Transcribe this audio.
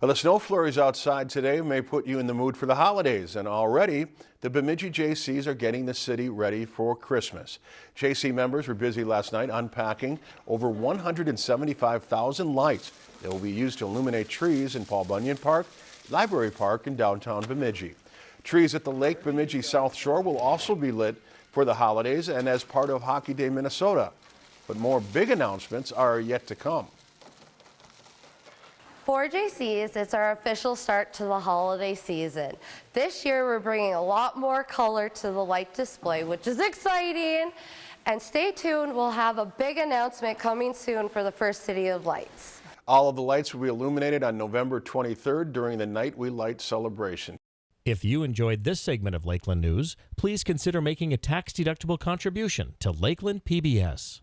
Well, the snow flurries outside today may put you in the mood for the holidays, and already the Bemidji JCs are getting the city ready for Christmas. JC members were busy last night unpacking over 175,000 lights that will be used to illuminate trees in Paul Bunyan Park, Library Park, and downtown Bemidji. Trees at the Lake Bemidji South Shore will also be lit for the holidays and as part of Hockey Day Minnesota. But more big announcements are yet to come. For JCs, it's our official start to the holiday season. This year, we're bringing a lot more color to the light display, which is exciting. And stay tuned, we'll have a big announcement coming soon for the First City of Lights. All of the lights will be illuminated on November 23rd during the Night We Light celebration. If you enjoyed this segment of Lakeland News, please consider making a tax-deductible contribution to Lakeland PBS.